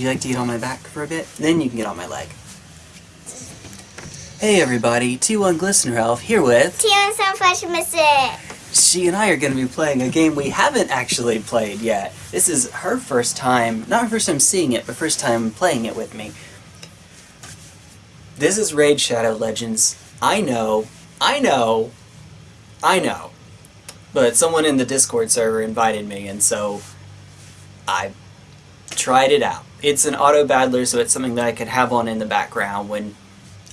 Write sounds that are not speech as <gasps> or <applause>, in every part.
Would you like to get on my back for a bit? Then you can get on my leg. Hey everybody, T1 Glistener Elf here with... T1 Sunflash Missy! She and I are going to be playing a game we haven't actually played yet. This is her first time, not her first time seeing it, but first time playing it with me. This is Raid Shadow Legends. I know, I know, I know. But someone in the Discord server invited me, and so I tried it out. It's an auto battler, so it's something that I could have on in the background when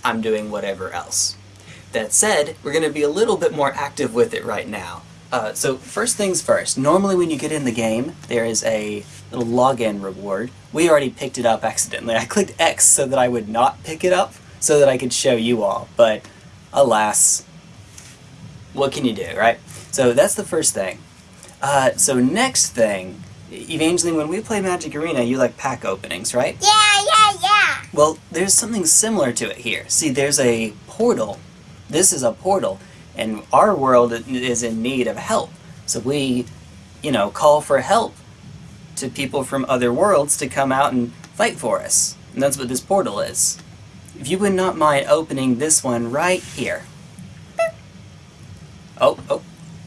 I'm doing whatever else. That said, we're going to be a little bit more active with it right now. Uh, so first things first, normally when you get in the game, there is a little login reward. We already picked it up accidentally. I clicked X so that I would not pick it up, so that I could show you all, but alas, what can you do, right? So that's the first thing. Uh, so next thing, Evangeline, when we play Magic Arena, you like pack openings, right? Yeah, yeah, yeah! Well, there's something similar to it here. See, there's a portal. This is a portal, and our world is in need of help. So we, you know, call for help to people from other worlds to come out and fight for us. And that's what this portal is. If you would not mind opening this one right here. Oh, oh.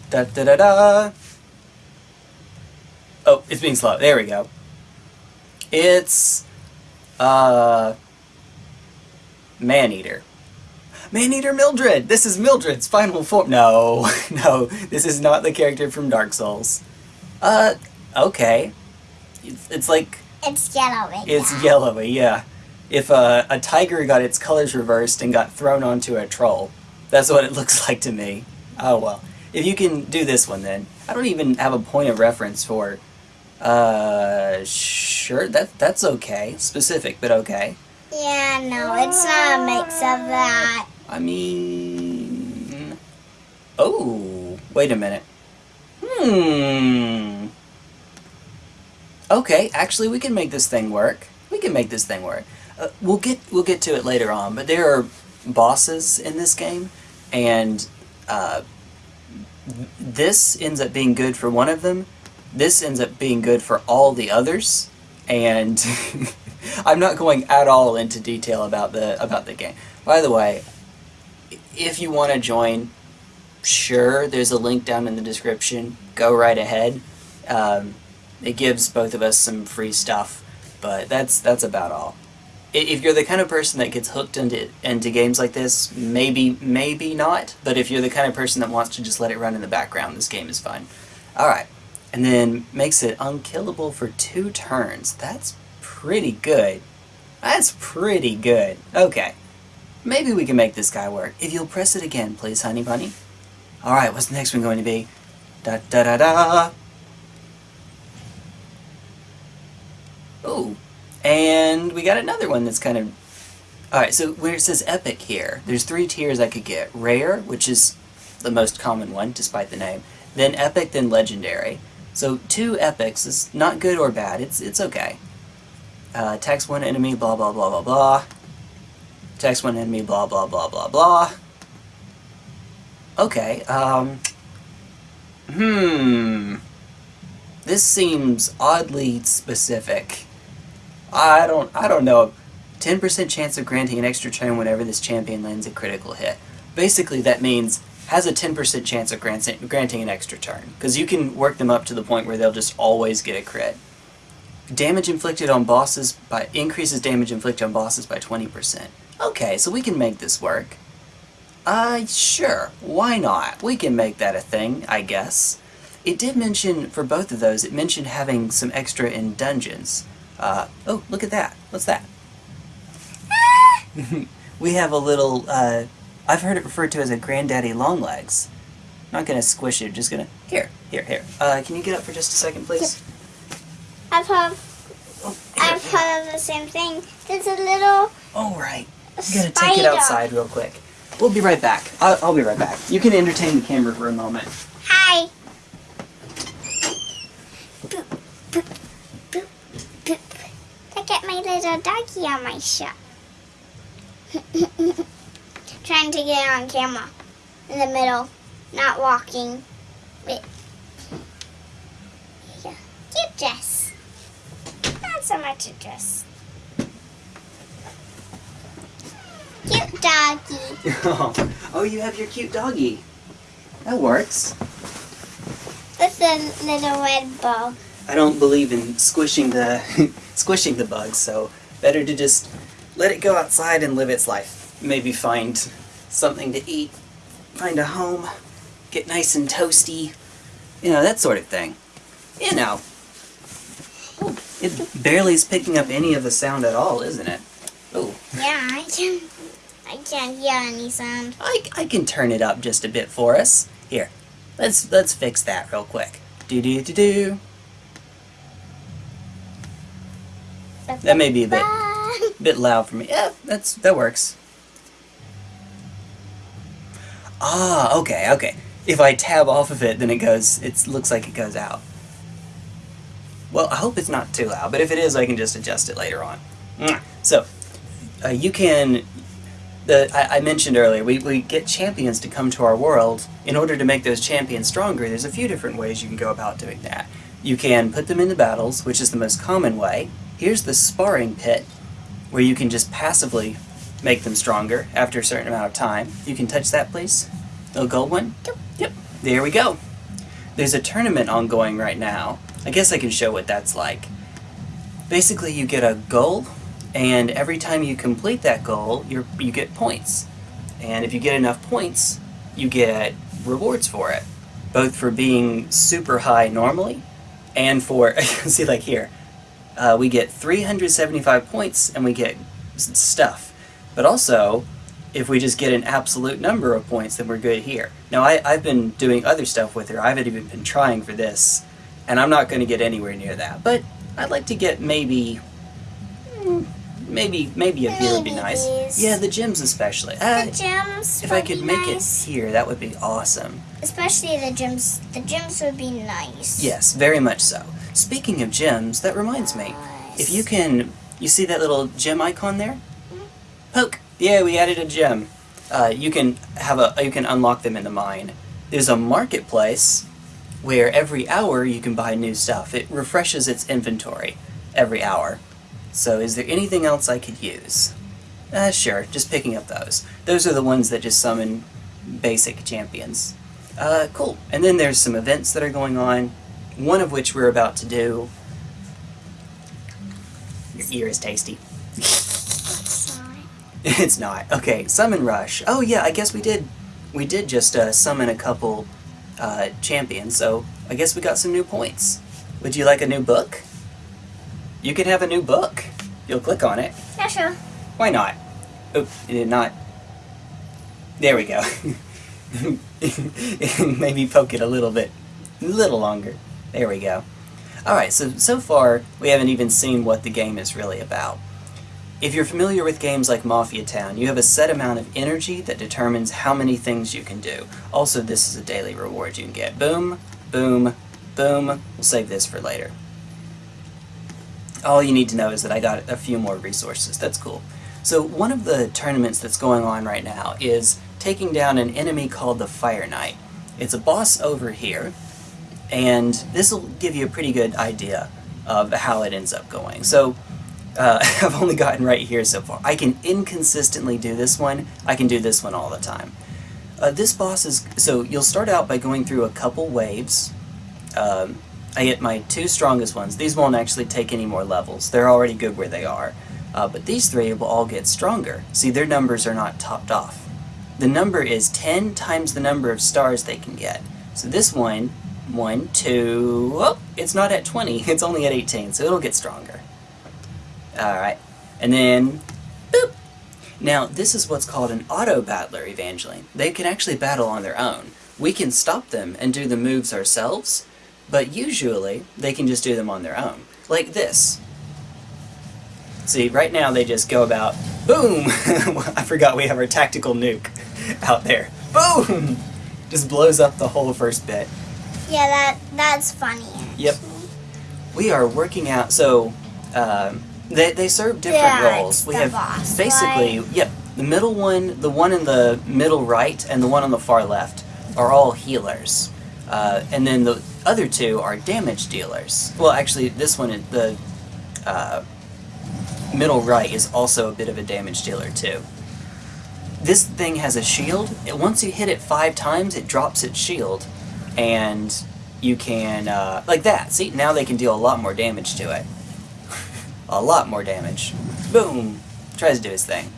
Da da da da. Oh, it's being slow. There we go. It's uh Maneater. Maneater Mildred! This is Mildred's final form. No, <laughs> no, this is not the character from Dark Souls. Uh, okay. It's, it's like... It's yellowy. It's yeah. yellowy, yeah. If uh, a tiger got its colors reversed and got thrown onto a troll, that's what it <laughs> looks like to me. Oh well. If you can do this one then. I don't even have a point of reference for... Uh, sure, that, that's okay. Specific, but okay. Yeah, no, it's not a mix of that. I mean... Oh, wait a minute. Hmm... Okay, actually we can make this thing work. We can make this thing work. Uh, we'll get we'll get to it later on, but there are bosses in this game, and uh, this ends up being good for one of them. This ends up being good for all the others, and <laughs> I'm not going at all into detail about the about the game. By the way, if you want to join, sure, there's a link down in the description. Go right ahead. Um, it gives both of us some free stuff, but that's that's about all. If you're the kind of person that gets hooked into into games like this, maybe maybe not. But if you're the kind of person that wants to just let it run in the background, this game is fine. All right, and then makes it unkillable for two turns. That's pretty good. That's pretty good. Okay. Maybe we can make this guy work. If you'll press it again, please, honey bunny. Alright, what's the next one going to be? Da da da da! Ooh. And we got another one that's kind of... Alright, so where it says epic here, there's three tiers I could get. Rare, which is the most common one, despite the name. Then epic, then legendary. So two epics is not good or bad, it's, it's okay. Uh, text one enemy, blah blah blah blah blah. Text one enemy, blah blah blah blah blah. Okay, um... Hmm... This seems oddly specific. I don't, I don't know. 10% chance of granting an extra turn whenever this champion lands a critical hit. Basically that means has a 10% chance of granting an extra turn. Because you can work them up to the point where they'll just always get a crit. Damage inflicted on bosses by increases damage inflicted on bosses by 20%. Okay, so we can make this work. Uh, sure, why not? We can make that a thing, I guess. It did mention, for both of those, it mentioned having some extra in dungeons. Uh, oh, look at that. What's that? <laughs> we have a little, uh, I've heard it referred to as a granddaddy longlegs. Not gonna squish it, just gonna, here, here, here. Uh, can you get up for just a second, please? I've heard, oh, I've heard of the same thing. There's a little... Oh, right. I'm gonna take it outside real quick. We'll be right back. I'll, I'll be right back. You can entertain the camera for a moment. Hi. Boop, boop, boop, boop. Look at my little doggy on my shop. <laughs> trying to get on camera in the middle, not walking. Wait. Yeah. Cute dress. Not so much a dress. Cute doggy. <laughs> oh, you have your cute doggy. That works. With the little red ball. I don't believe in squishing the <laughs> squishing the bugs, so better to just let it go outside and live its life. Maybe find something to eat, find a home, get nice and toasty, you know, that sort of thing. You know. It barely is picking up any of the sound at all, isn't it? Oh, Yeah, I can. I can't hear any sound. I, I can turn it up just a bit for us. Here, let's let's fix that real quick. Do do do do. That may be a bit bit loud for me. Yeah, that's that works. Ah, okay, okay. If I tab off of it, then it goes. It looks like it goes out. Well, I hope it's not too loud, but if it is, I can just adjust it later on. So, uh, you can. The I, I mentioned earlier, we, we get champions to come to our world. In order to make those champions stronger, there's a few different ways you can go about doing that. You can put them into battles, which is the most common way. Here's the sparring pit, where you can just passively make them stronger after a certain amount of time. You can touch that, please. The gold one? Yep. Yep. There we go. There's a tournament ongoing right now. I guess I can show what that's like. Basically, you get a goal, and every time you complete that goal, you you get points. And if you get enough points, you get rewards for it, both for being super high normally, and for <laughs> see like here, uh, we get 375 points and we get stuff. But also, if we just get an absolute number of points, then we're good here. Now, I, I've been doing other stuff with her. I haven't even been trying for this, and I'm not going to get anywhere near that. But I'd like to get maybe, mm, maybe, maybe a here would be nice. these. Yeah, the gyms especially. Uh, the gyms. if I could make nice. it here, that would be awesome. Especially the gyms. The gyms would be nice. Yes, very much so. Speaking of gyms, that reminds me. If you can, you see that little gem icon there? Poke. Yeah, we added a gem. Uh, you can have a, you can unlock them in the mine. There's a marketplace where every hour you can buy new stuff. It refreshes its inventory every hour. So, is there anything else I could use? Uh, sure, just picking up those. Those are the ones that just summon basic champions. Uh, cool. And then there's some events that are going on, one of which we're about to do. Your ear is tasty. <laughs> <laughs> It's not. Okay, summon rush. Oh yeah, I guess we did. We did just uh, summon a couple uh, champions, so I guess we got some new points. Would you like a new book? You can have a new book. You'll click on it. Yeah, sure. Why not? Oop, it did not. There we go. <laughs> Maybe poke it a little bit, a little longer. There we go. Alright, so, so far, we haven't even seen what the game is really about. If you're familiar with games like Mafia Town, you have a set amount of energy that determines how many things you can do. Also, this is a daily reward you can get. Boom, boom, boom. We'll save this for later. All you need to know is that I got a few more resources. That's cool. So one of the tournaments that's going on right now is taking down an enemy called the Fire Knight. It's a boss over here, and this will give you a pretty good idea of how it ends up going. So uh, <laughs> I've only gotten right here so far. I can inconsistently do this one. I can do this one all the time. Uh, this boss is so you'll start out by going through a couple waves. Um, I get my two strongest ones. These won't actually take any more levels. They're already good where they are. Uh, but these three will all get stronger. See, their numbers are not topped off. The number is 10 times the number of stars they can get. So this one, one, two, oh, it's not at 20, <laughs> it's only at 18, so it'll get stronger. Alright, and then, boop! Now, this is what's called an auto battler, Evangeline. They can actually battle on their own. We can stop them and do the moves ourselves, but usually they can just do them on their own. Like this. See, right now they just go about, boom! <laughs> I forgot we have our tactical nuke out there. Boom! Just blows up the whole first bit. Yeah, that that's funny. Yep. We are working out, so um, they, they serve different Yeah, roles. We the have boss, basically, right? yep, the middle one, the one in the middle right, and the one on the far left are all healers. Uh, and then the other two are damage dealers. Well, actually, this one, the uh, middle right, is also a bit of a damage dealer, too. this thing has a shield. It, once you hit it five times, it drops its shield, and you can uh, like that. See, now they can deal a lot more damage to it. A lot more damage. Boom! Tries to do his thing.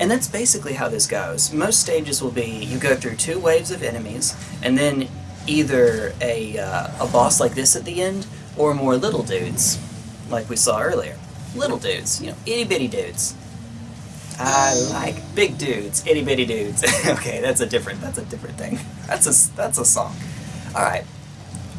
And that's basically how this goes. Most stages will be you go through two waves of enemies, and then either a, uh, a boss like this at the end, or more little dudes, like we saw earlier. Little dudes, you know, itty bitty dudes. I like big dudes, itty bitty dudes. <laughs> okay, that's a different that's a different thing. <laughs> That's a that's a song. All right,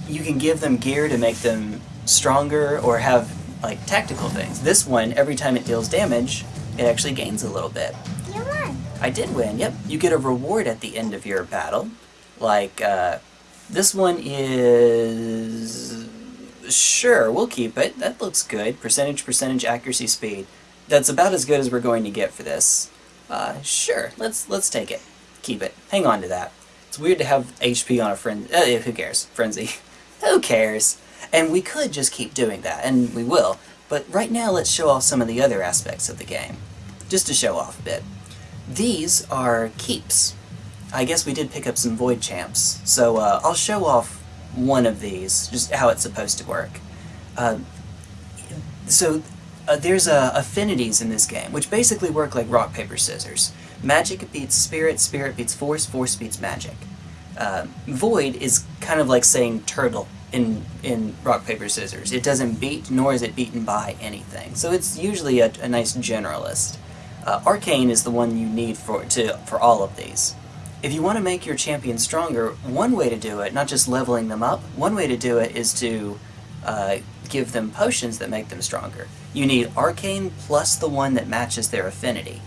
you can give them gear to make them stronger or have like tactical things. This one, every time it deals damage, it actually gains a little bit. You won. I did win. Yep, you get a reward at the end of your battle. Like uh, this one is sure we'll keep it. That looks good. Percentage, percentage, accuracy, speed that's about as good as we're going to get for this. Uh, sure, let's let's take it. Keep it. Hang on to that. It's weird to have HP on a friend. Uh, who cares? Frenzy. <laughs> who cares? And we could just keep doing that, and we will. But right now, let's show off some of the other aspects of the game, just to show off a bit. These are keeps. I guess we did pick up some Void Champs, so uh, I'll show off one of these, just how it's supposed to work. Uh, so uh, there's uh, affinities in this game, which basically work like rock, paper, scissors. Magic beats spirit, spirit beats force, force beats magic. Uh, void is kind of like saying turtle in, in rock, paper, scissors. It doesn't beat, nor is it beaten by anything. So it's usually a, a nice generalist. Uh, Arcane is the one you need for, to, for all of these. If you want to make your champion stronger, one way to do it, not just leveling them up, one way to do it is to uh, give them potions that make them stronger. You need Arcane plus the one that matches their affinity.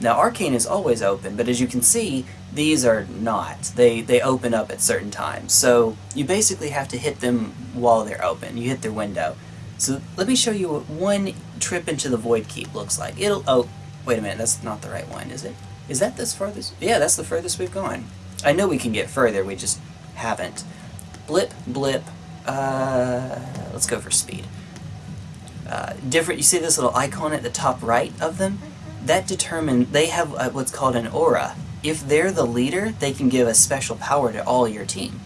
Now Arcane is always open, but as you can see, these are not. They, they open up at certain times. So you basically have to hit them while they're open. You hit their window. So let me show you what one trip into the Void Keep looks like. It'll, oh, wait a minute, that's not the right one, is it? Is that this farthest? Yeah, that's the furthest we've gone. I know we can get further, we just haven't. Blip, blip, uh, let's go for speed. Uh, different, you see this little icon at the top right of them? That determine they have uh, what's called an aura. If they're the leader, they can give a special power to all your team.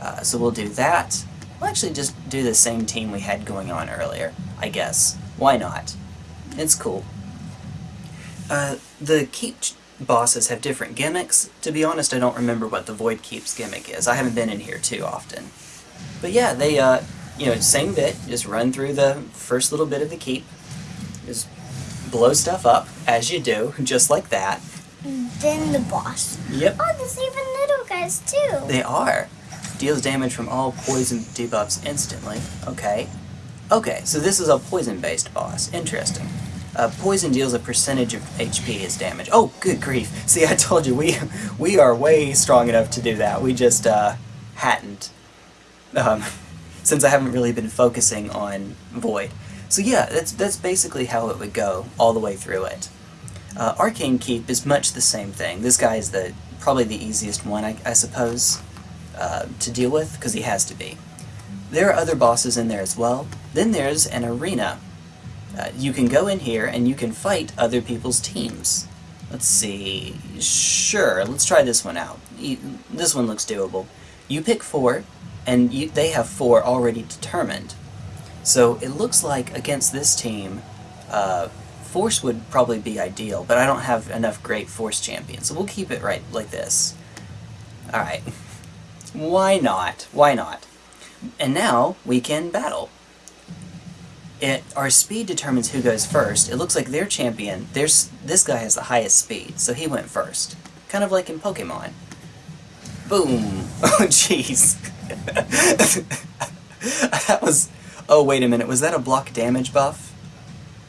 Uh, so we'll do that. We'll actually just do the same team we had going on earlier, I guess. Why not? It's cool. Uh, the keep bosses have different gimmicks. To be honest, I don't remember what the Void Keep's gimmick is. I haven't been in here too often. But yeah, they, uh, you know, same bit, just run through the first little bit of the keep, just blow stuff up, as you do, just like that. Then the boss. Yep. Oh, there's even little guys too. They are. Deals damage from all poison debuffs instantly. Okay. Okay, so this is a poison-based boss. Interesting. Uh, poison deals a percentage of HP as damage. Oh, good grief. See, I told you, we we are way strong enough to do that. We just, uh, hadn't. Um, <laughs> since I haven't really been focusing on Void. So yeah, that's, that's basically how it would go all the way through it. Uh, Arcane Keep is much the same thing. This guy is the probably the easiest one, I, I suppose, uh, to deal with, because he has to be. There are other bosses in there as well. Then there's an arena. Uh, you can go in here and you can fight other people's teams. Let's see... Sure, let's try this one out. This one looks doable. You pick four, and you, they have four already determined. So it looks like against this team, uh, Force would probably be ideal, but I don't have enough great Force champions, so we'll keep it right like this. Alright. <laughs> Why not? Why not? And now we can battle. It, our speed determines who goes first. It looks like their champion, there's, this guy has the highest speed, so he went first. Kind of like in Pokemon. Boom! <laughs> Oh jeez. <laughs> that was... Oh, wait a minute. Was that a block damage buff?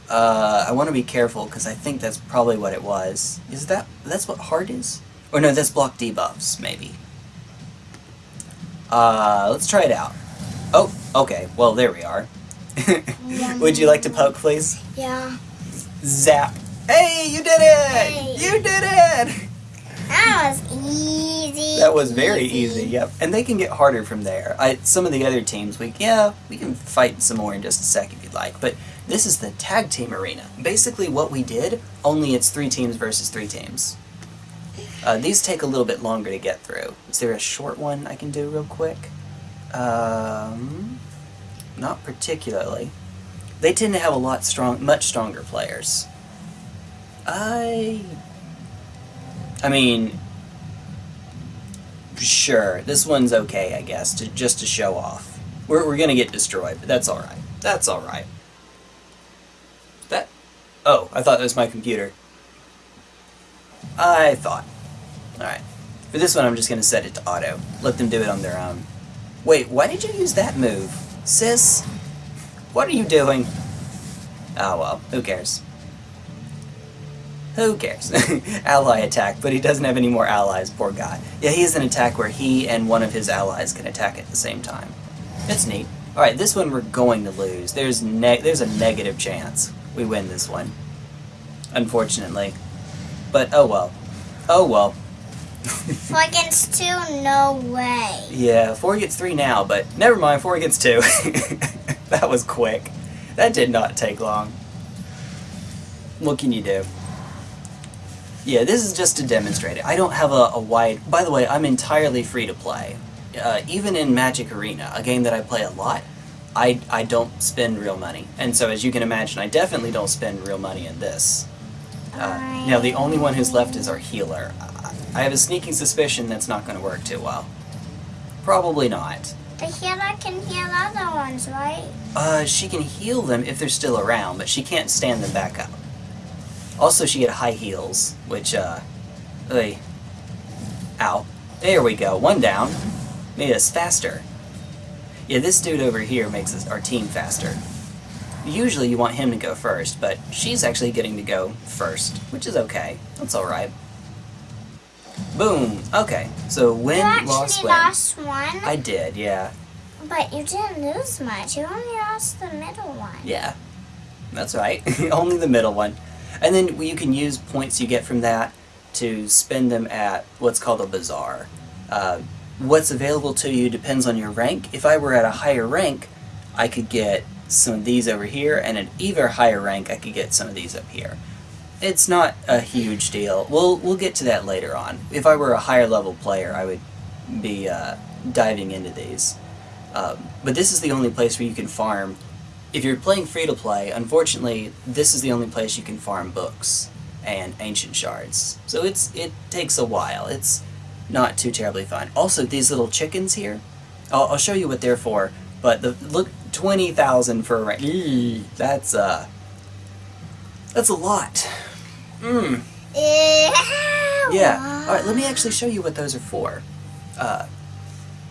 Uh, I want to be careful, because I think that's probably what it was. Is that... That's what heart is? Or no, that's block debuffs, maybe. Uh, let's try it out. Oh, okay. Well, there we are. <laughs> Would you like to poke, please? Yeah. Zap. Hey, you did it! Hey. You did it! That was easy. That was very easy, yep. And they can get harder from there. I, some of the other teams, we yeah, we can fight some more in just a sec if you'd like. But this is the tag team arena. Basically what we did, only it's three teams versus three teams. Uh, these take a little bit longer to get through. Is there a short one I can do real quick? Um, not particularly. They tend to have a lot strong, much stronger players. I, I mean, sure, this one's okay, I guess, to just to show off. We're we're gonna get destroyed, but that's all right. That's all right. That, oh, I thought that was my computer. I thought. All right. For this one, I'm just gonna set it to auto. Let them do it on their own. Wait, why did you use that move, sis? What are you doing? Oh well, who cares? Who cares? <laughs> Ally attack, but he doesn't have any more allies, poor guy. Yeah, he has an attack where he and one of his allies can attack at the same time. That's neat. Alright, this one we're going to lose. There's ne there's a negative chance we win this one. Unfortunately. But oh well. Oh well. <laughs> Four against two, no way. Yeah, four against three now, but never mind, four against two. <laughs> that was quick. That did not take long. What can you do? Yeah, this is just to demonstrate it. I don't have a, a wide... By the way, I'm entirely free to play. Uh, even in Magic Arena, a game that I play a lot, I, I don't spend real money. And so as you can imagine, I definitely don't spend real money in this. Uh, now, the only one who's left is our healer. I have a sneaking suspicion that's not going to work too well. Probably not. The healer can heal other ones, right? Uh, she can heal them if they're still around, but she can't stand them back up. Also, she had high heels, which, uh, oy. Ow. There we go, one down. Made us faster. Yeah, this dude over here makes us, our team faster. Usually you want him to go first, but she's actually getting to go first, which is okay. That's alright. Boom! Okay, so win, you actually lost, win. lost one, I did, yeah. but you didn't lose much. You only lost the middle one. Yeah, that's right. <laughs> Only the middle one. And then you can use points you get from that to spend them at what's called a bazaar. Uh, what's available to you depends on your rank. If I were at a higher rank, I could get some of these over here, and at even higher rank, I could get some of these up here. It's not a huge deal. We'll we'll get to that later on. If I were a higher level player, I would be uh, diving into these. Um, but this is the only place where you can farm. If you're playing free to play, unfortunately, this is the only place you can farm books and ancient shards. So it's it takes a while. It's not too terribly fun. Also, these little chickens here, I'll, I'll show you what they're for. But the look, twenty thousand for a rank. That's uh, that's a lot. Mmm. Yeah. All right. Let me actually show you what those are for. Uh,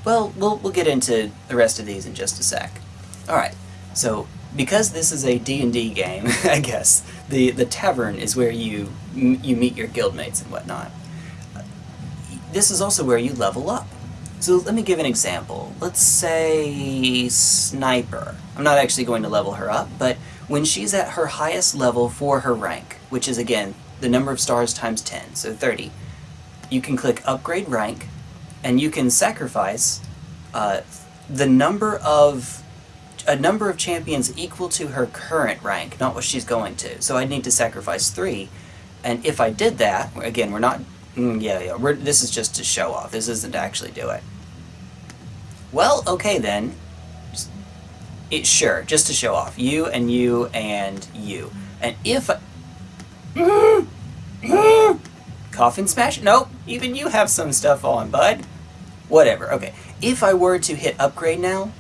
well, we'll we'll get into the rest of these in just a sec. All right. So because this is a D&D game, <laughs> I guess the the tavern is where you you meet your guildmates and whatnot. This is also where you level up. So let me give an example. Let's say Sniper. I'm not actually going to level her up, but when she's at her highest level for her rank, which is again the number of stars times 10, so 30, you can click Upgrade Rank, and you can sacrifice uh, the number of a number of champions equal to her current rank, not what she's going to. So I'd need to sacrifice three, and if I did that, again, we're not, mm, yeah, yeah, we're, this is just to show off. This isn't to actually do it. Well, okay then. It, sure, just to show off. You and you and you. And if I, <laughs> Coffin smash? Nope, even you have some stuff on, bud. Whatever, okay. If I were to hit upgrade now,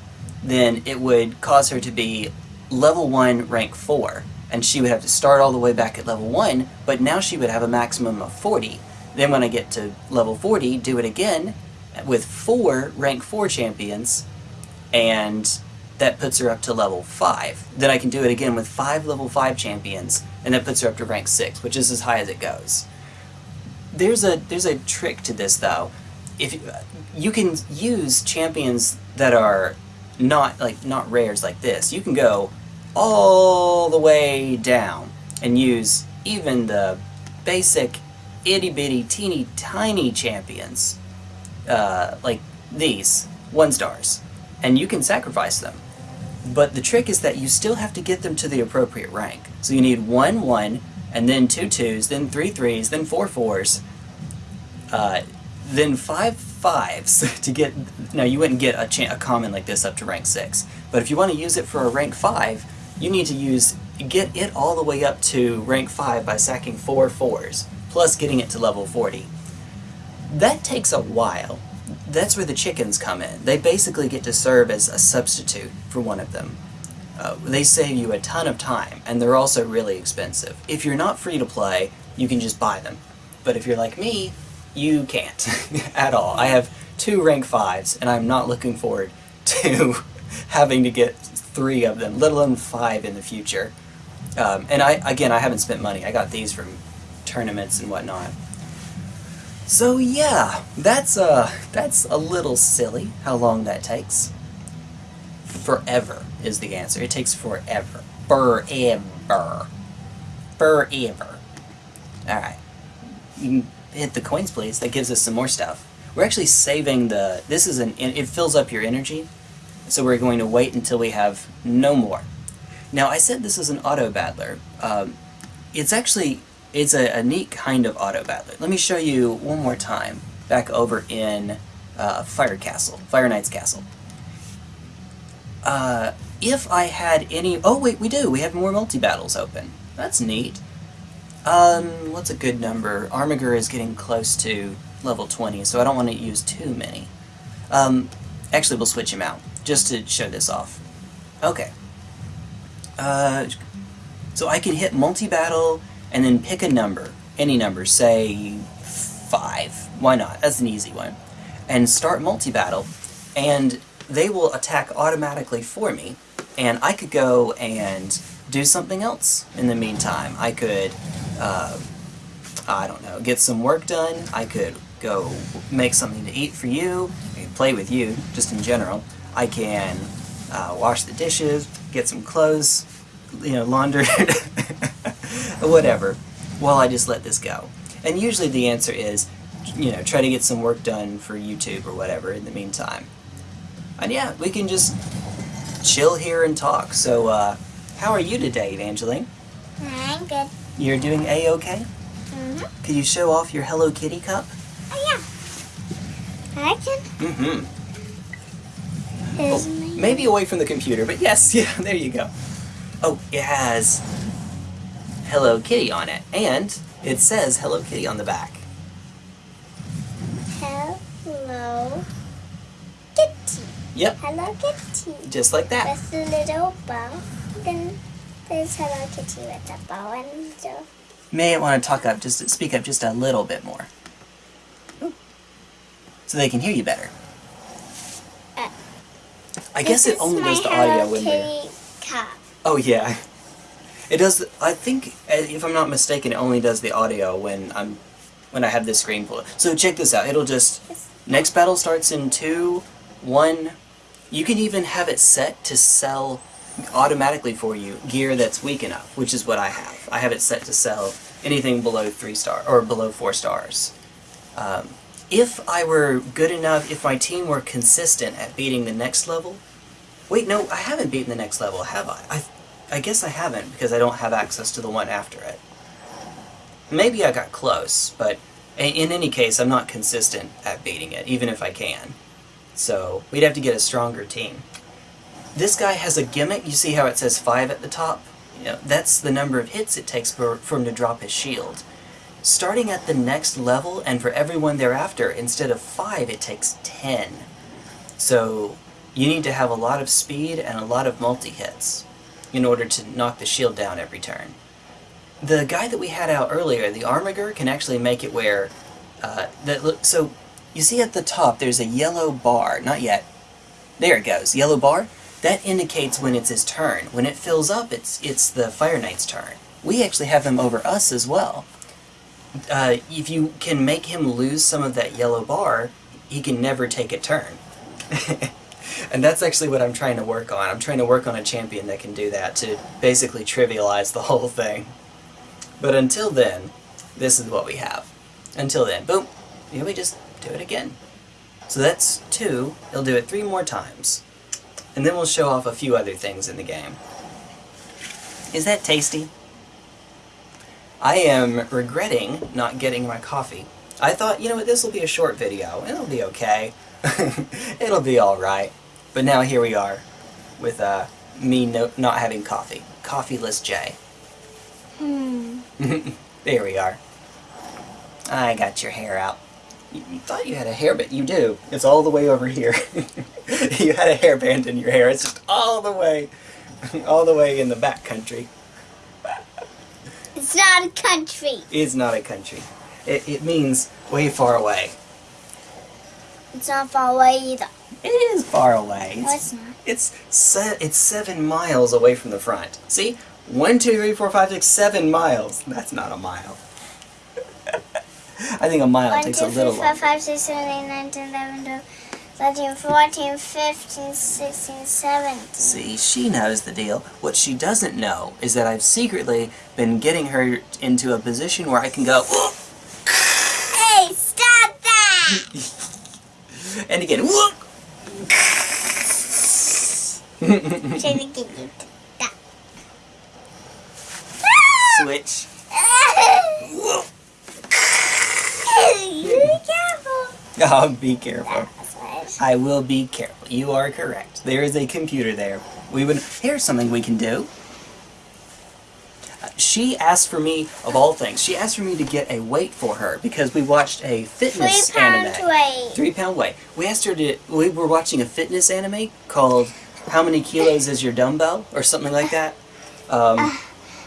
then it would cause her to be level 1, rank 4. And she would have to start all the way back at level 1, but now she would have a maximum of 40. Then when I get to level 40, do it again with 4 rank 4 champions, and that puts her up to level 5. Then I can do it again with 5 level 5 champions, and that puts her up to rank 6, which is as high as it goes. There's a there's a trick to this though. If you, you can use champions that are not like not rares like this. You can go all the way down and use even the basic itty bitty teeny tiny champions uh, like these one stars and you can sacrifice them but the trick is that you still have to get them to the appropriate rank so you need one one and then two twos then three threes then four fours Uh, then five fives to get. Now you wouldn't get a, a common like this up to rank six, but if you want to use it for a rank five, you need to use get it all the way up to rank five by sacking four fours plus getting it to level forty. That takes a while. That's where the chickens come in. They basically get to serve as a substitute for one of them. Uh, they save you a ton of time, and they're also really expensive. If you're not free to play, you can just buy them. But if you're like me, you can't <laughs> at all. I have two rank 5s, and I'm not looking forward <laughs> to having to get three of them, let alone five in the future. Um, and I, again, I haven't spent money. I got these from tournaments and whatnot. So yeah, that's uh, that's a little silly how long that takes. Forever is the answer. It takes forever. Forever. Forever. Alright. You can hit the coins, please. That gives us some more stuff. We're actually saving the... This is an... It fills up your energy. So we're going to wait until we have no more. Now, I said this is an auto battler. Um, it's actually... It's a, a neat kind of auto battler. Let me show you one more time. Back over in uh, Fire Castle. Fire Knight's Castle. Uh, if I had any... Oh, wait, we do. We have more multi-battles open. That's neat. Um, what's a good number? Armiger is getting close to level 20, so I don't want to use too many. Um, actually, we'll switch him out, just to show this off. Okay. Uh, so I can hit multi-battle, and then pick a number. Any number, say 5. Why not? That's an easy one. And start multi-battle, and they will attack automatically for me, and I could go and do something else in the meantime. I could, uh, I don't know, get some work done. I could go make something to eat for you, play with you, just in general. I can uh, wash the dishes, get some clothes, you know, laundered, <laughs> whatever, while I just let this go. And usually the answer is, you know, try to get some work done for YouTube or whatever in the meantime. And yeah, we can just chill here and talk. So, uh, how are you today, Evangeline? I'm good. You're doing A-okay? Mm-hmm. Could you show off your Hello Kitty cup? Oh, yeah. I can. Mm-hmm. Oh, maybe away from the computer, but yes, <laughs> yeah, there you go. Oh, it has Hello Kitty on it, and it says Hello Kitty on the back. Hello Kitty. Yep, Hello Kitty. just like that. With a little bow. Then there's Hello Kitty with a bow and the... May want to talk up, just speak up just a little bit more. So they can hear you better. Uh, I guess it only does the audio when you're... Kitty cup. Oh yeah. It does. I think, uh, if I'm not mistaken, it only does the audio when I'm when I have this screen pulled. So check this out. It'll just next battle starts in two, one. You can even have it set to sell automatically for you gear that's weak enough, which is what I have. I have it set to sell anything below three star or below four stars. Um, if I were good enough, if my team were consistent at beating the next level, Wait, no, I haven't beaten the next level, have I? I, I guess I haven't because I don't have access to the one after it. Maybe I got close, but in any case, I'm not consistent at beating it, even if I can. So we'd have to get a stronger team. This guy has a gimmick. You see how it says five at the top? You know, that's the number of hits it takes for, for him to drop his shield. Starting at the next level, and for everyone thereafter, instead of five, it takes ten. So you need to have a lot of speed and a lot of multi-hits in order to knock the shield down every turn. The guy that we had out earlier, the Armiger, can actually make it where... Uh, that look, so, you see at the top there's a yellow bar. Not yet. There it goes. Yellow bar. That indicates when it's his turn. When it fills up, it's, it's the Fire Knight's turn. We actually have him over us as well. Uh, if you can make him lose some of that yellow bar, he can never take a turn. <laughs> and that's actually what I'm trying to work on. I'm trying to work on a champion that can do that to basically trivialize the <laughs> whole thing. But until then, this is what we have. Until then, boom, here we just do it again. So that's two, he'll do it three more times. And then we'll show off a few other things in the game. Is that tasty? I am regretting not getting my coffee. I thought, you know what, this will be a short video. It'll be okay. <laughs> It'll be alright. But now here we are with uh, me no, not having coffee. Coffeeless Jay. Hmm. <laughs> there we are. I got your hair out. You, thought you had a hair, but you do. It's all the way over here. <laughs> you had a hairband in your hair. It's just all the way, <laughs> all the way in the back country. It's not a country. It's not a country. It, it means way far away. It's not far away either. It is far away. No, It's, it's not. it's, se- it's seven miles away from the front. See? One, two, three, four, five, six, seven miles. That's not a mile. I think a mile One, takes two, a little longer. five, six, seven, eight, nine, 10, 11, 12, 13, 14, 15, 16, 17. See, she knows the deal. What she doesn't know is that I've secretly been getting her into a position where I can go, <gasps> Hey, stop that! and again, <laughs> whoop. Trying to get you to stop. Switch. Whoop. Be careful. <laughs> Oh, be careful. I will be careful. You are correct. There is a computer there. We would. Here's something we can do. Uh, She asked for me, of all things, she asked for me to get a weight for her because we watched a fitness Three pounds anime. weight. Three pound weight. We asked her to. We were watching a fitness anime called "How Many Kilos Is Your Dumbbell" or something like that. Um,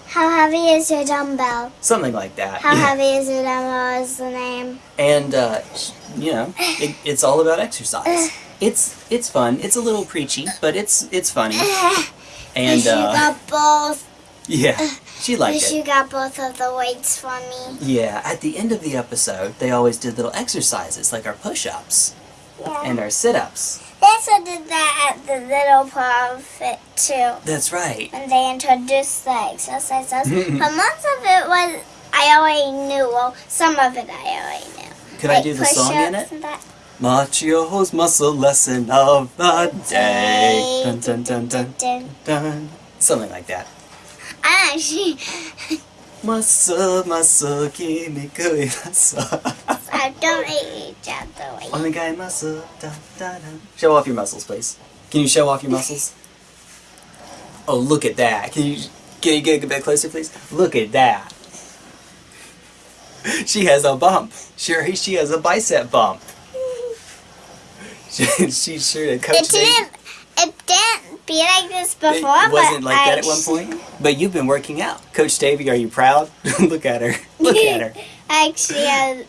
How heavy is your dumbbell? something like that. How heavy is your dumbbell is the name. and uh, you know, it, it's all about exercise. <laughs> It's it's fun. It's a little preachy, but it's it's funny. <laughs> And you uh, got both. yeah, she liked it. She got both of the weights for me. Yeah, at the end of the episode, they always did little exercises like our push-ups Yeah. and our sit-ups. Also did that at the Little Prophet too. That's right. And they introduced the exercises. <laughs> but most of it was I already knew. Well, some of it I already knew. Could I do the song in it? Machio's muscle lesson of the day. Dun, dun, dun, dun, Dun. dun. Something like that. I actually, Muscle, muscle, kinniku <laughs> muscle. I don't eat each other way. Onegai muscle. Da, da, da. Show off your muscles, please. Can you show off your muscles? <laughs> Oh, look at that. Can you can you get a bit closer, please? Look at that. <laughs> She has a bump. Sure, she has a bicep bump. <laughs> She, sure to coach. It didn't. It didn't be like this before. It but wasn't like I that at one point. But you've been working out. Coach Davey, are you proud? Look at her. Look at her. I actually have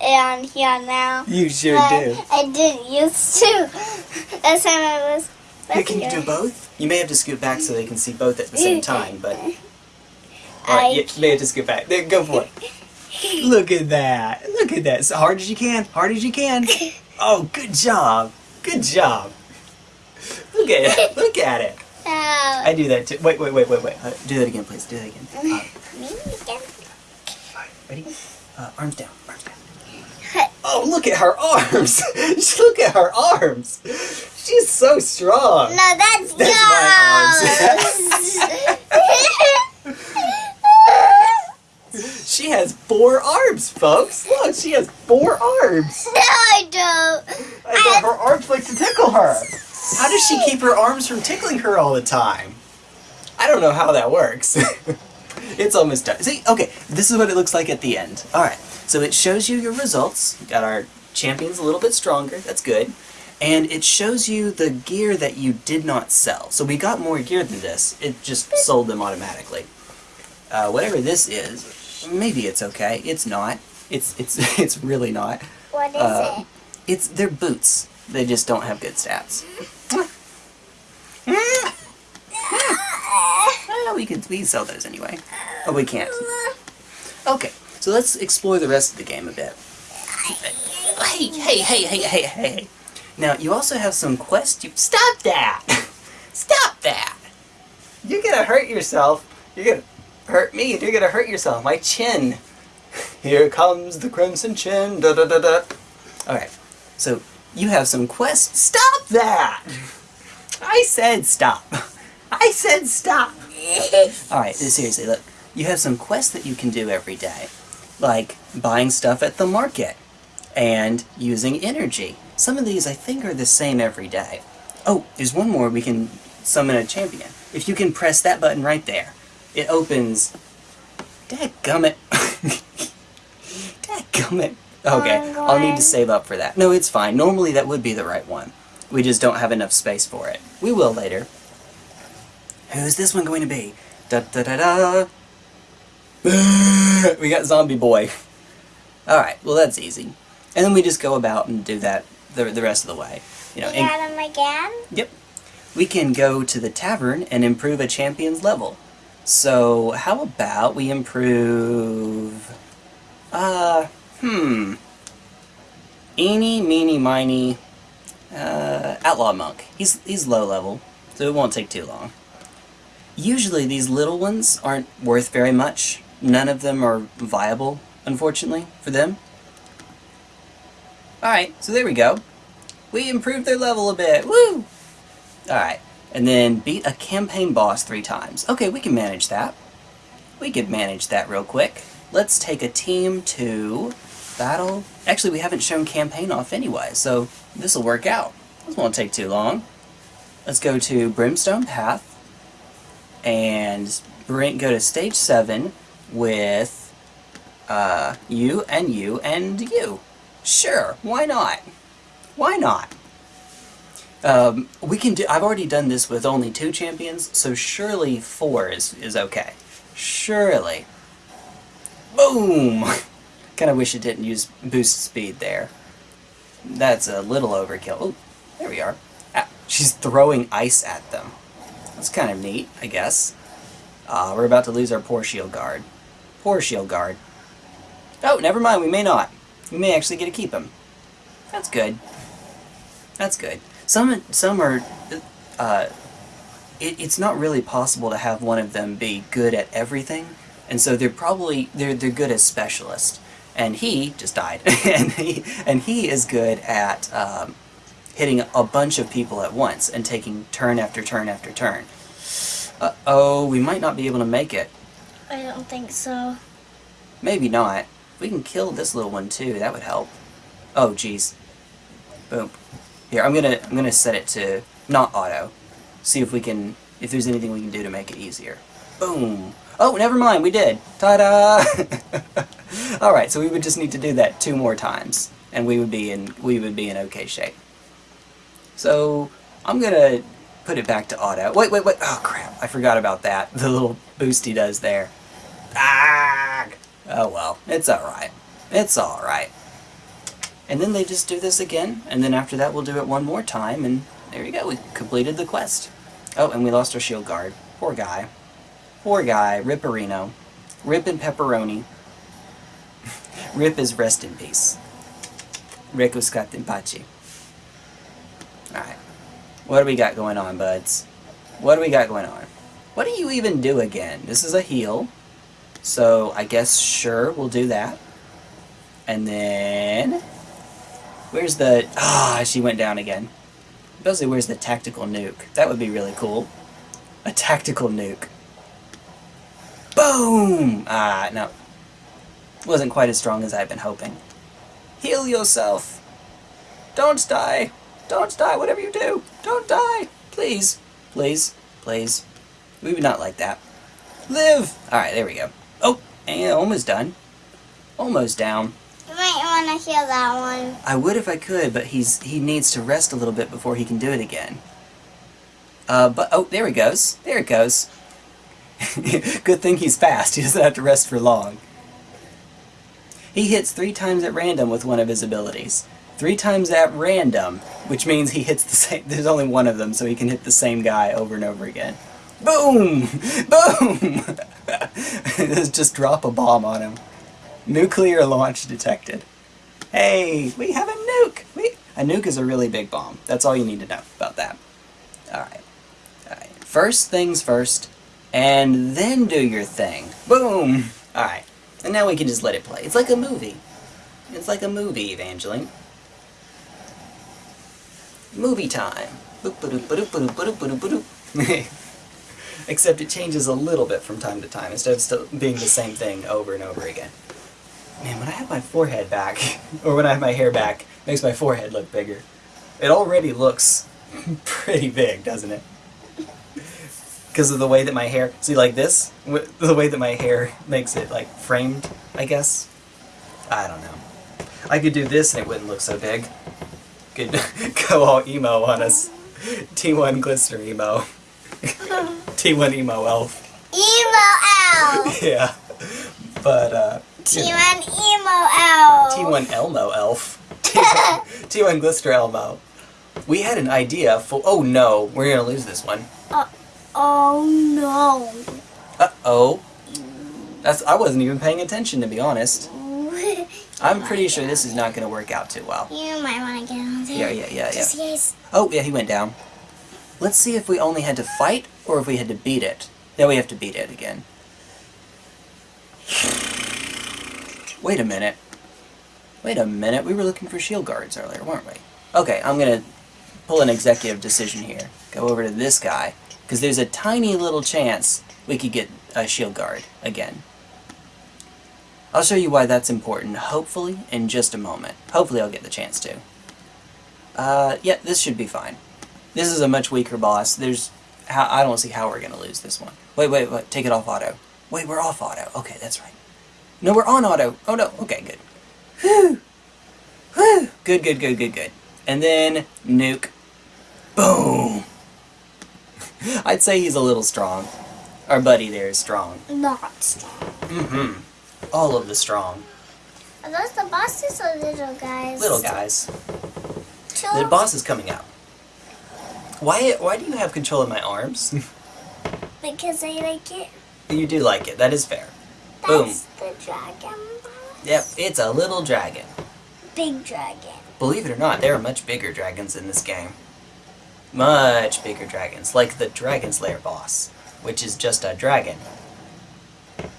on here now. You sure but do. I didn't used to. <laughs> That's time I was. Here, can you do both? You may have to scoot back so they can see both at the same <laughs> time, but. Alright, I you may have to scoot back. There, go for it. <laughs> Look at that. Look at that. As hard as you can. Hard as you can. Oh, good job. Good job. Look at it. Look at it. Oh, I do that too. Wait, wait, wait, wait, wait. Uh, do that again, please. Do that again. Uh, me again. Alright, ready? Uh, arms down. Arms down. Oh, look at her arms. <laughs> look at her arms. She's so strong. No, that's, That's yours. <laughs> She has four arms, folks. Look, she has four arms. no, I don't. I thought her arms like to tickle her. How does she keep her arms from tickling her all the time? I don't know how that works. <laughs> it's almost done. See, okay, this is what it looks like at the end. Alright, so it shows you your results. Got our champions a little bit stronger, that's good. And it shows you the gear that you did not sell. So we got more gear than this, it just sold them automatically. Uh, whatever this is, maybe it's okay. It's not. It's it's <laughs> it's really not. What is Uh, it? It's they're boots. They just don't have good stats. <laughs> Well, we could we sell those anyway. Oh, we can't. Okay, so let's explore the rest of the game a bit. Hey, hey, hey, hey, hey, hey. Now you also have some quests. You stop that! <laughs> Stop that! You're gonna hurt yourself. You're gonna hurt me, and you're gonna hurt yourself. My chin. <laughs> Here comes the crimson chin. Da da da da. All right. So you have some quests. Stop that! <laughs> I said stop. I said stop. All right. Seriously, look. You have some quests that you can do every day, like buying stuff at the market and using energy. Some of these I think are the same every day. Oh, there's one more we can summon a champion. If you can press that button right there, it opens... Dadgummit. <laughs> Dadgummit. Okay, I'll need to save up for that. No, it's fine. Normally that would be the right one. We just don't have enough space for it. We will later. Who's this one going to be? Da da da da! <laughs> we got Zombie Boy. Alright, well that's easy. And then we just go about and do that the, the rest of the way. You know, got him again? Yep. We can go to the tavern and improve a champion's level. So, how about we improve... Uh, hmm... Eeny, meeny, miny... Uh, Outlaw Monk. He's, he's low level, so it won't take too long. Usually these little ones aren't worth very much. None of them are viable, unfortunately, for them. Alright, so there we go. We improved their level a bit. Woo! Alright, and then beat a campaign boss three times. Okay, we can manage that. We could manage that real quick. Let's take a team to battle. Actually, we haven't shown campaign off anyway, so this will work out. This won't take too long. Let's go to Brimstone Path and bring go to stage 7 with uh, you and you and you. Sure, why not? Why not? Um, we can do. I've already done this with only two champions, so surely four is is okay. Surely. Boom. <laughs> kind of wish it didn't use boost speed there. That's a little overkill. Oh, there we are. Ah, she's throwing ice at them. That's kind of neat, I guess. Uh, we're about to lose our poor shield guard. Poor shield guard. Oh, never mind, we may not. We may actually get to keep him. That's good. That's good. Some some are... Uh, it, it's not really possible to have one of them be good at everything, and so they're probably... They're, they're good as specialists. And he just died. <laughs> and, he, and he is good at... Um, hitting a bunch of people at once and taking turn after turn after turn. Uh-oh, we might not be able to make it. I don't think so. Maybe not. We can kill this little one too, that would help. Oh, jeez. Boom. Here, I'm gonna I'm gonna set it to not auto. See if we can if there's anything we can do to make it easier. Boom. Oh, never mind, we did. Ta-da! <laughs> Alright, so we would just need to do that two more times. And we would be in we would be in okay shape. So I'm gonna put it back to auto. Wait, wait, wait. Oh crap! I forgot about that. <laughs> The little boost he does there. Ah! Oh well, it's all right. It's all right. And then they just do this again, and then after that we'll do it one more time, and there you go. We completed the quest. Oh, and we lost our shield guard. Poor guy. Poor guy. Ripperino. Rip and pepperoni. <laughs> Rip is rest in peace. In pace. Alright. What do we got going on, buds? What do we got going on? What do you even do again? This is a heal. So, I guess, sure, we'll do that. And then... Where's the... Ah, she went down again. Basically, where's the tactical nuke? That would be really cool. A tactical nuke. Boom! Ah, no. Wasn't quite as strong as I've been hoping. Heal yourself! Don't die! Don't die, whatever you do! Don't die! Please! Please! Please! We would not like that. Live! Alright, there we go. Oh! And almost done. Almost down. You might want to heal that one. I would if I could, but he's he needs to rest a little bit before he can do it again. Uh, but, oh, there he goes. There it goes. <laughs> Good thing he's fast. He doesn't have to rest for long. He hits three times at random with one of his abilities. Three times at random, which means he hits the <laughs> same... There's only one of them, so he can hit the same guy over and over again. Boom! <laughs> Boom! <laughs> Just drop a bomb on him. Nuclear launch detected. Hey, we have a nuke! We, a nuke is a really big bomb. That's all you need to know about that. Alright. Alright. First things first, and then do your thing. Boom! Alright. And now we can just let it play. It's like a movie. It's like a movie, Evangeline. Movie time. <laughs> Except it changes a little bit from time to time, instead of still being the same thing over and over again. Man, when I have my forehead back, <laughs> or when I have my hair back, makes my forehead look bigger. It already looks <laughs> pretty big, doesn't it? Because of the way that my hair, see like this? The way that my hair makes it like framed, I guess? I don't know. I could do this and it wouldn't look so big. Could <laughs> go all emo on us. T1 Glister emo. <laughs> T1 emo elf. Emo elf. <laughs> Yeah. But, uh. T1 emo elf. T1 Elmo elf. T1, T1 Glister Elmo. We had an idea for. Oh no, we're gonna lose this one. Uh, Oh no. Uh oh. That's. I wasn't even paying attention to be honest. I'm pretty sure this is not gonna work out too well. You might want to get on Yeah, there. yeah, yeah, yeah. In case. Oh yeah, he went down. Let's see if we only had to fight or if we had to beat it. Now we have to beat it again. Wait a minute. Wait a minute. We were looking for shield guards earlier, weren't we? Okay, I'm gonna pull an executive decision here. Go over to this guy because there's a tiny little chance we could get a shield guard again. I'll show you why that's important, hopefully, in just a moment. Hopefully I'll get the chance to. Uh, yeah, this should be fine. This is a much weaker boss. There's, I don't see how we're gonna lose this one. Wait, wait, wait, take it off auto. Wait, we're off auto. Okay, that's right. No, we're on auto. Oh no, okay, good. Whew! Whew! Good, good, good, good, good. And then, nuke. Boom! <laughs> I'd say he's a little strong. Our buddy there is strong. Not strong. Mm-hmm. All of the strong. Are those the bosses or little guys? Little guys. Two. The boss is coming out. Why, why do you have control of my arms? <laughs> Because I like it. you do like it, that is fair. Boom. That's the dragon boss. Yep, it's a little dragon. Big dragon. Believe it or not, there are much bigger dragons in this game. Much bigger dragons, like the Dragon Slayer boss, which is just a dragon.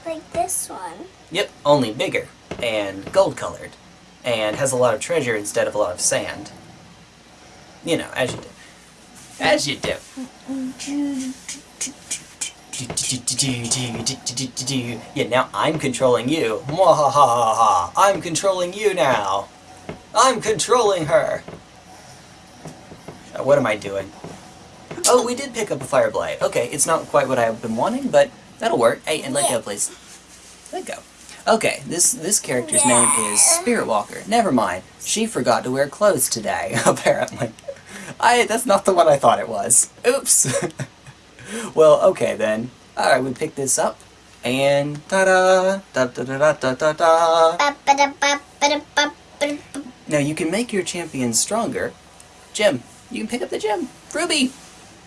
Like this one. Yep, only bigger, and gold colored, and has a lot of treasure instead of a lot of sand. You know, as you do. As you do. Yeah, now I'm controlling you. Mwahaha! I'm controlling you now. I'm controlling her. Uh, what am I doing? Oh, we did pick up a fire blight. Okay, it's not quite what I've been wanting, but that'll work. Hey, and let go, please. Let go. Okay, this this character's name is Spirit Walker. Never mind. She forgot to wear clothes today, <laughs> apparently. I that's not the one I thought it was. Oops. <laughs> well, okay then. Alright, we pick this up. And ta-da! Da-da-da-da-da-da-da! Now you can make your champion stronger. Gem. You can pick up the gem. Ruby.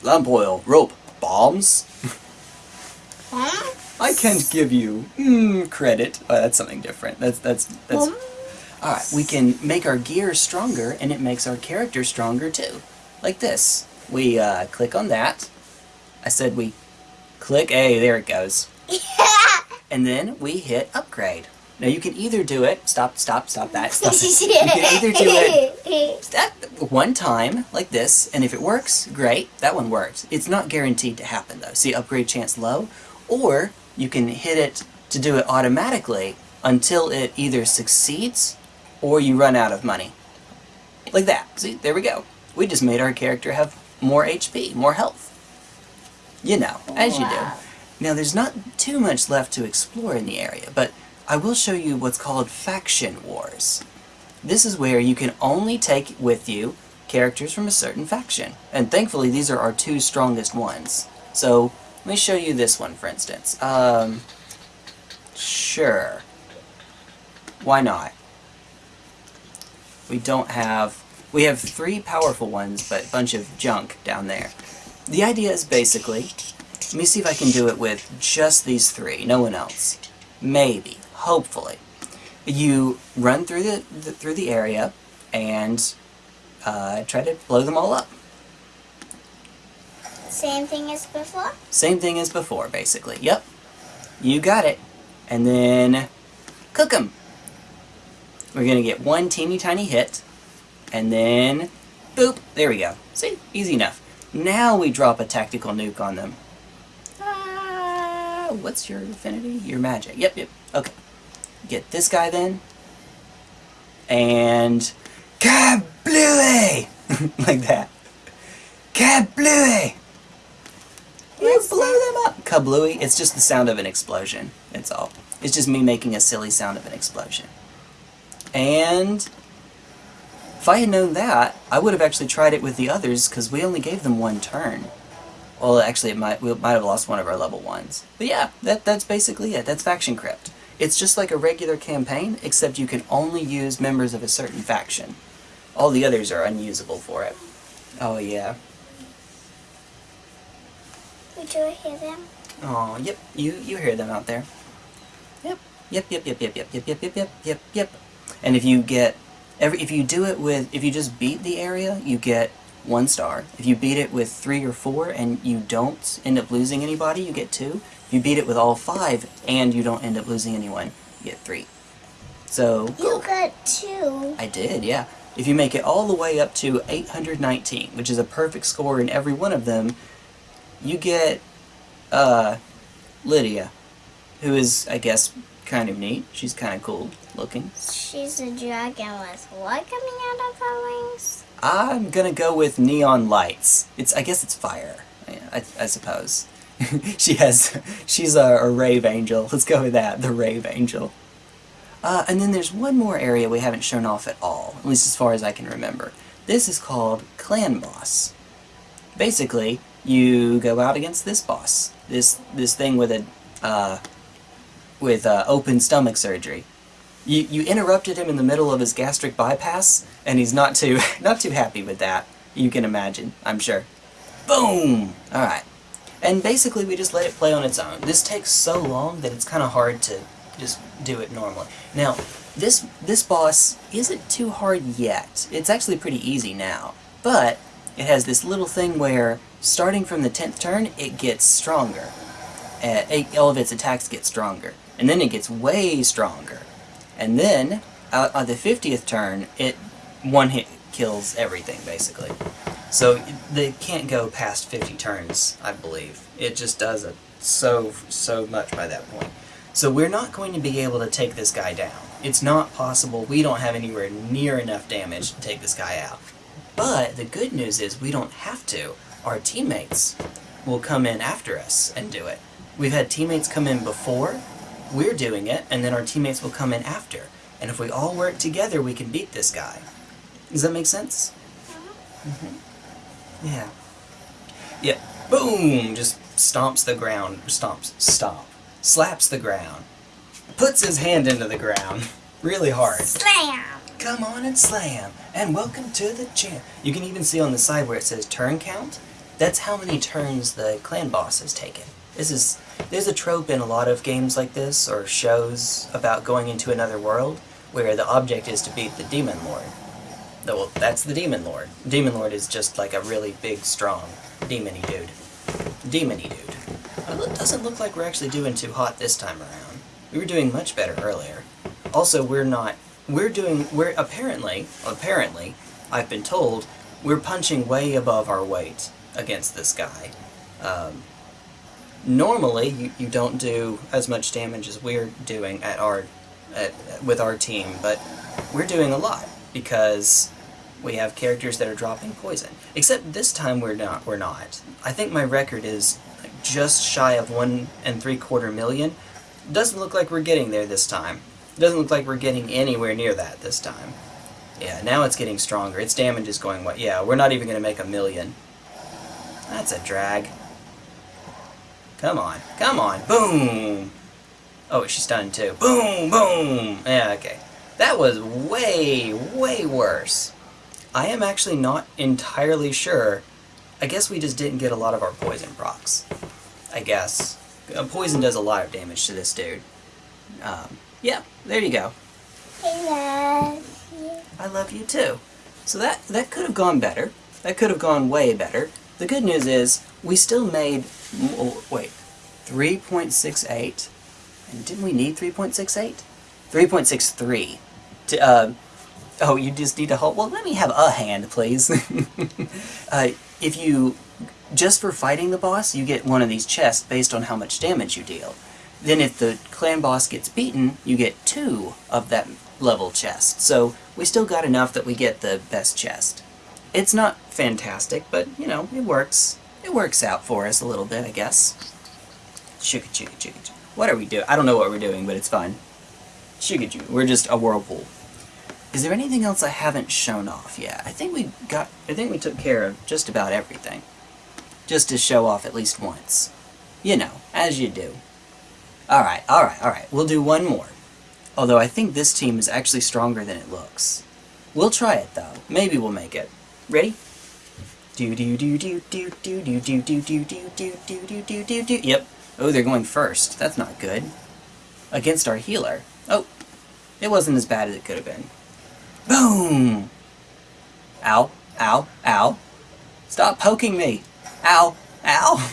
Lamp oil. Rope. Bombs. <laughs> Huh? I can't give you mm, credit. Oh, that's something different. That's that's that's. All right, we can make our gear stronger, and it makes our character stronger too. Like this. We uh, click on that. I said we click. A. there it goes. <laughs> And then we hit upgrade. Now you can either do it. Stop! Stop! Stop that! Stop. You can either do it <laughs> that one time like this, and if it works, great. That one worked. It's not guaranteed to happen though. See, upgrade chance low, or you can hit it to do it automatically until it either succeeds or you run out of money. Like that. See, there we go. We just made our character have more HP, more health. You know, as you do. Now, there's not too much left to explore in the area, but I will show you what's called Faction Wars. This is where you can only take with you characters from a certain faction. And thankfully, these are our two strongest ones. So, let me show you this one, for instance. Um, sure. Why not? We don't have... We have three powerful ones, but a bunch of junk down there. The idea is basically... Let me see if I can do it with just these three, no one else. Maybe. Hopefully. You run through the, the through the area and uh, try to blow them all up. Same thing as before. Same thing as before, basically. Yep. You got it. And then cook them. We're gonna get one teeny tiny hit, and then boop. There we go. See, easy enough. Now we drop a tactical nuke on them. Ah, what's your affinity? Your magic. Yep, yep. Okay. get this guy then, and kablooey! <laughs> like that. Kablooey! You blew them up! Kablooey, it's just the sound of an explosion. That's all. It's just me making a silly sound of an explosion. And if I had known that, I would have actually tried it with the others because we only gave them one turn. Well, actually, it might we might have lost one of our level ones. But yeah, that that's basically it. That's Faction Crypt. It's just like a regular campaign, except you can only use members of a certain faction. All the others are unusable for it. Oh yeah. Would you hear them? Oh, yep. You you hear them out there. Yep. Yep, yep, yep, yep, yep, yep, yep, yep, yep, yep, yep. And if you get every if you do it with if you just beat the area, you get one star. If you beat it with three or four and you don't end up losing anybody, you get two. If you beat it with all five and you don't end up losing anyone, you get three. So You got two. I did, yeah. If you make it all the way up to 819, which is a perfect score in every one of them, you get uh, Lydia, who is, I guess, kind of neat. She's kind of cool looking. She's a dragon with what coming out of her wings? I'm gonna go with neon lights. It's, I guess it's fire. I, I suppose. <laughs> she has, she's a, a rave angel. Let's go with that, the rave angel. Uh, and then there's one more area we haven't shown off at all, at least as far as I can remember. This is called Clan Boss. Basically, you go out against this boss, this this thing with a uh, with uh, open stomach surgery. You you interrupted him in the middle of his gastric bypass, and he's not too <laughs> not too happy with that. You can imagine, I'm sure. Boom. All right. And basically, we just let it play on its own. This takes so long that it's kind of hard to just do it normally. Now, this this boss isn't too hard yet. It's actually pretty easy now. But it has this little thing where, starting from the 10th turn, it gets stronger. Uh, it, all of its attacks get stronger. And then it gets way stronger. And then, uh, on the 50th turn, it one hit kills everything, basically. So they can't go past 50 turns, I believe. It just does it so, so much by that point. So we're not going to be able to take this guy down. It's not possible. We don't have anywhere near enough damage to take this guy out. But the good news is we don't have to. Our teammates will come in after us and do it. We've had teammates come in before, we're doing it, and then our teammates will come in after. And if we all work together, we can beat this guy. Does that make sense? Mm-hmm. Yeah. Yeah. Boom! Just stomps the ground. Stomps. Stomp. Slaps the ground. Puts his hand into the ground. <laughs> Really hard. Slam! Come on and slam, and welcome to the champ. You can even see on the side where it says turn count. That's how many turns the clan boss has taken. This is there's a trope in a lot of games like this or shows about going into another world where the object is to beat the demon lord. Well, that's the demon lord. Demon lord is just like a really big, strong demony dude. Demony dude. It doesn't look like we're actually doing too hot this time around. We were doing much better earlier. Also, we're not we're doing we're apparently apparently I've been told we're punching way above our weight against this guy. Um, normally, you, you don't do as much damage as we're doing at our at, with our team, but we're doing a lot because we have characters that are dropping poison. Except this time we're not. We're not. I think my record is just shy of one and three quarter million. Doesn't look like we're getting there this time. Doesn't look like we're getting anywhere near that this time. Yeah, now it's getting stronger. Its damage is going what? Yeah, we're not even going to make a million. That's a drag. Come on. Come on. Boom! Oh, she's stunned too. Boom! Boom! Yeah, okay. That was way, way worse. I am actually not entirely sure. I guess we just didn't get a lot of our poison procs. I guess. Uh, poison does a lot of damage to this dude. Um, yeah, there you go. I love you. I love you too. So that that could have gone better. That could have gone way better. The good news is we still made oh, wait 3.68. And didn't we need 3.68? 3.63. To, uh, oh, you just need to hold. Well, let me have a hand, please. <laughs> uh, if you just for fighting the boss, you get one of these chests based on how much damage you deal. Then if the clan boss gets beaten, you get two of that level chest. So we still got enough that we get the best chest. It's not fantastic, but you know, it works. It works out for us a little bit, I guess. Chuka. What are we doing? I don't know what we're doing, but it's fine. Chuka. We're just a whirlpool. Is there anything else I haven't shown off yet? I think we got, I think we took care of just about everything. Just to show off at least once. You know, as you do. Alright, alright, alright. We'll do one more. Although I think this team is actually stronger than it looks. We'll try it though. Maybe we'll make it. Ready? Do do do do do do do do do do do do do do do do do Yep. Oh, they're going first. That's not good. Against our healer. Oh. It wasn't as bad as it could have been. Boom! Ow. Ow. Ow. Stop poking me. Ow. Ow.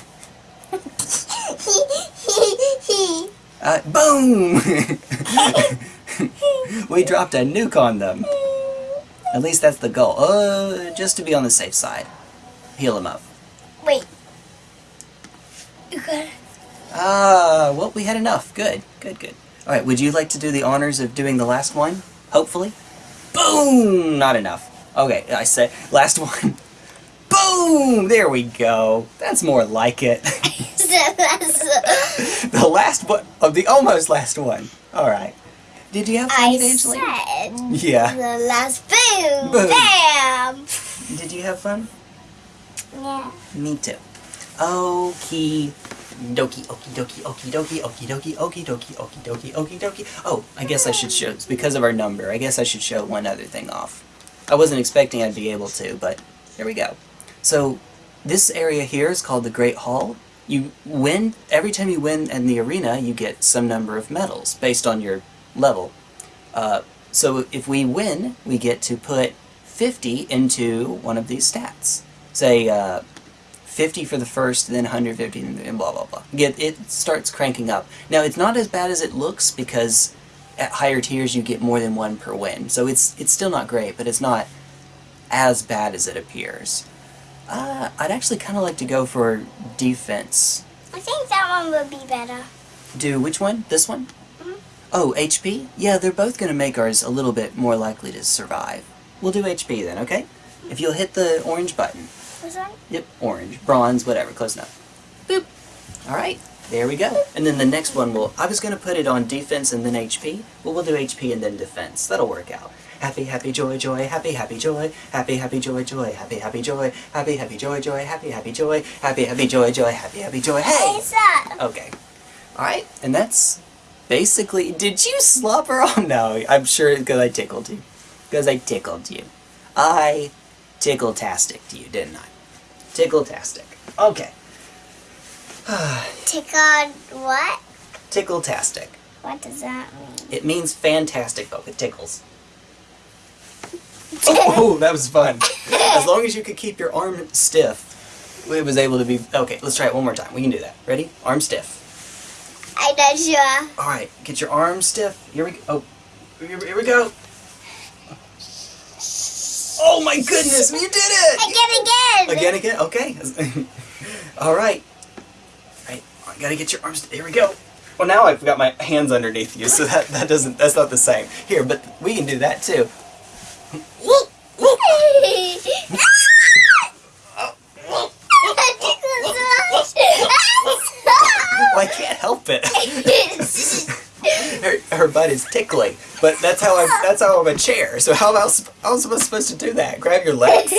Uh, boom! <laughs> we dropped a nuke on them. At least that's the goal. Uh, just to be on the safe side. Heal them up. Wait. You got. Ah, well, we had enough. Good, good, good. Alright, would you like to do the honors of doing the last one? Hopefully? Boom! Not enough. Okay, I say, last <laughs> one. Boom! There we go. That's more like it. <laughs> the last one, of the almost last one. Alright. Did you have fun, I Evangeline? said Yeah. the last boom. Boom. Bam. Did you have fun? Yeah. Me too. Okie dokie, okie dokie, okie dokie, okie dokie, okie dokie, okie dokie, okie dokie. Oh, I guess I should show, because of our number, I guess I should show one other thing off. I wasn't expecting I'd be able to, but here we go. So, this area here is called the Great Hall. You win, every time you win in the arena, you get some number of medals based on your level. Uh, so if we win, we get to put 50 into one of these stats. Say, uh, 50 for the first, then 150, and blah blah blah. Get it starts cranking up. Now it's not as bad as it looks because at higher tiers you get more than one per win. So it's it's still not great, but it's not as bad as it appears. Uh, I'd actually kind of like to go for defense. I think that one would be better. Do which one? This one? Mhm. Oh, HP? Yeah, they're both going to make ours a little bit more likely to survive. We'll do HP then, okay? If you'll hit the orange button. This one? Yep, orange, bronze, whatever, close enough. Boop. Alright, there we go. And then the next one will, I was going to put it on defense and then HP. Well, we'll do HP and then defense. That'll work out. Happy, happy, joy, joy, happy, happy, joy, happy, happy, joy, joy, happy, happy, joy, happy, happy, joy, joy, happy, happy, joy, happy, happy, joy, joy, happy, happy, joy, hey! Okay. Alright, and that's basically, did you slobber on? <laughs> No, I'm sure because I tickled you. Because I tickled you. I tickle-tastic to you, didn't I? Tickle-tastic. Okay. <sighs> Tickled what? Tickle-tastic. What does that mean? It means fantastic, but it tickles. <laughs> Oh, that was fun. As long as you could keep your arm stiff, it was able to be... Okay, let's try it one more time. We can do that. Ready? Arm stiff. I'm not sure. Alright, get your arm stiff. Here we go. Oh, here, here we go. Oh my goodness, you did it! Again, again. Again, again, okay. <laughs> Alright. Right, I gotta get your arms, here we go. Well now I've got my hands underneath you, so that, that doesn't, that's not the same. Here, but we can do that too. Well, I can't help it. her, her butt is tickling, but that's how I, that's how I'm a chair. So how else, how am I supposed to do that? Grab your legs?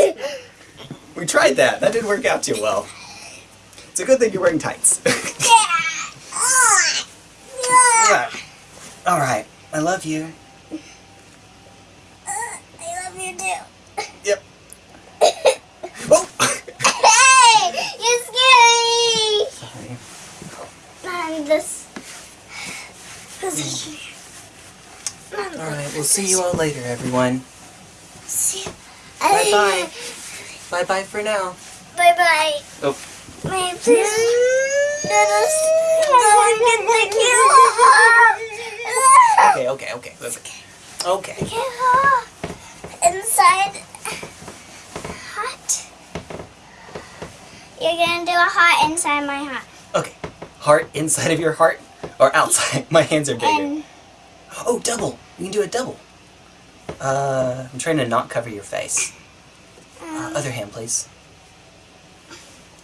We tried that. That didn't work out too well. It's a good thing you're wearing tights. Yeah. <laughs> All right. I love you. I love you too. Yep. <laughs> Oh. Hey, you're scary. Sorry. Not in this position. Not in All that right. We'll see you all later, everyone. position. Bye bye. Bye bye for now. Bye bye. Oh. May please let us go and get the killer? Okay. Okay. Okay. Okay. Okay. Inside hot. You're gonna do a heart inside my heart. Okay. Heart inside of your heart. Or outside. <laughs> My hands are bigger. And Oh, double. We can do a double. Uh, I'm trying to not cover your face. Uh, other hand, please.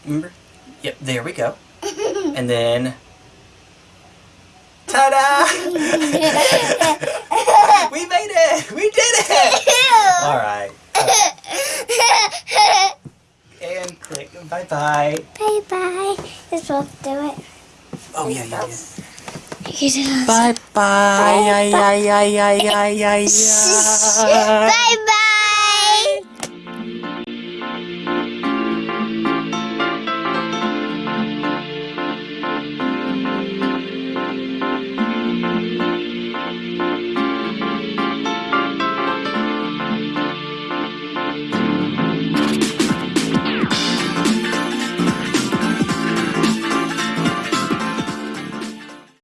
Remember? Yep, there we go. <laughs> And then... Ta-da! <laughs> we made it! We did it! <laughs> Alright. And click. Bye-bye. bye bye. You're supposed to do it. Oh, yeah, yeah, yeah. You did it. Bye-bye.